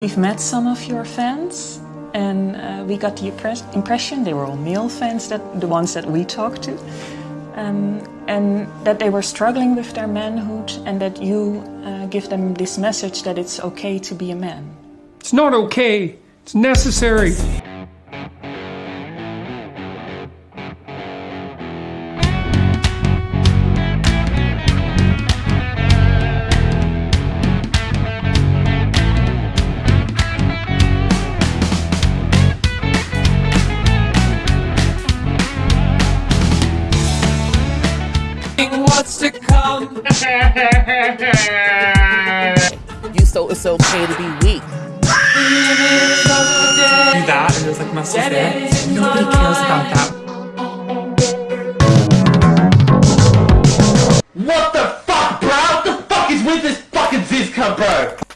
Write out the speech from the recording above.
We've met some of your fans and uh, we got the impression they were all male fans, that the ones that we talked to, um, and that they were struggling with their manhood and that you uh, give them this message that it's okay to be a man. It's not okay, it's necessary. what's to come. you so it's okay to be weak. Do that, and there's like muscles there. Nobody cares about that. What the fuck, bro? What the fuck is with this fucking Zizka, bro?